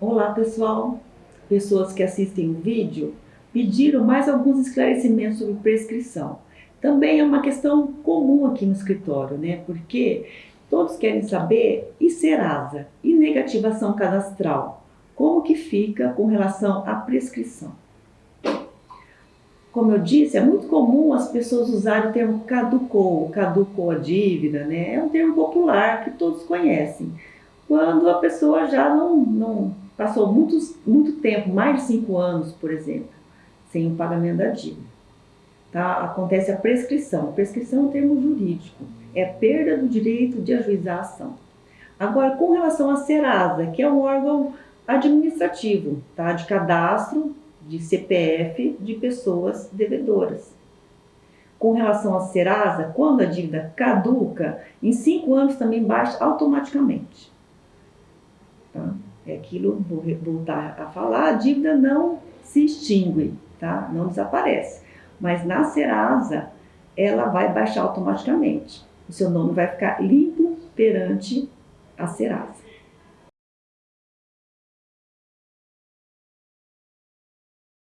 Olá pessoal, pessoas que assistem o vídeo pediram mais alguns esclarecimentos sobre prescrição. Também é uma questão comum aqui no escritório, né? Porque todos querem saber e Serasa e negativação cadastral, como que fica com relação à prescrição. Como eu disse, é muito comum as pessoas usarem o termo caducou, caducou a dívida, né? É um termo popular que todos conhecem. Quando a pessoa já não, não passou muitos, muito tempo, mais de cinco anos, por exemplo, sem o pagamento da dívida. Tá? Acontece a prescrição. Prescrição é um termo jurídico, é perda do direito de ajuizar a ação. Agora, com relação à Serasa, que é um órgão administrativo, tá? de cadastro de CPF de pessoas devedoras. Com relação à Serasa, quando a dívida caduca, em cinco anos também baixa automaticamente. Aquilo, vou voltar a falar, a dívida não se extingue, tá? não desaparece. Mas na Serasa, ela vai baixar automaticamente. O seu nome vai ficar limpo perante a Serasa.